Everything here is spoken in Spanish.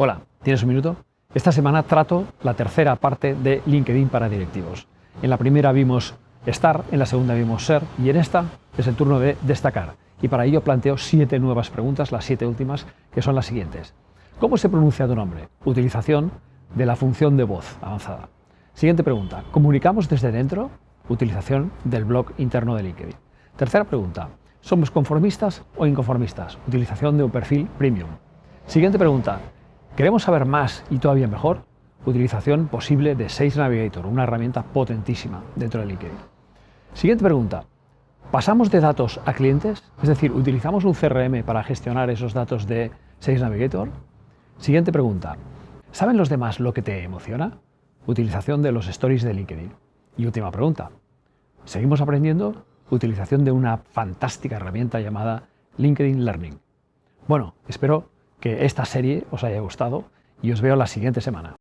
Hola, ¿tienes un minuto? Esta semana trato la tercera parte de LinkedIn para directivos. En la primera vimos estar, en la segunda vimos ser y en esta es el turno de destacar. Y para ello planteo siete nuevas preguntas, las siete últimas, que son las siguientes. ¿Cómo se pronuncia tu nombre? Utilización de la función de voz avanzada. Siguiente pregunta. ¿Comunicamos desde dentro? Utilización del blog interno de LinkedIn. Tercera pregunta. ¿Somos conformistas o inconformistas? Utilización de un perfil premium. Siguiente pregunta. ¿Queremos saber más y todavía mejor? Utilización posible de Sales Navigator, una herramienta potentísima dentro de LinkedIn. Siguiente pregunta. ¿Pasamos de datos a clientes? Es decir, ¿utilizamos un CRM para gestionar esos datos de Sales Navigator? Siguiente pregunta. ¿Saben los demás lo que te emociona? Utilización de los stories de LinkedIn. Y última pregunta. ¿Seguimos aprendiendo? Utilización de una fantástica herramienta llamada LinkedIn Learning. Bueno, espero que esta serie os haya gustado y os veo la siguiente semana.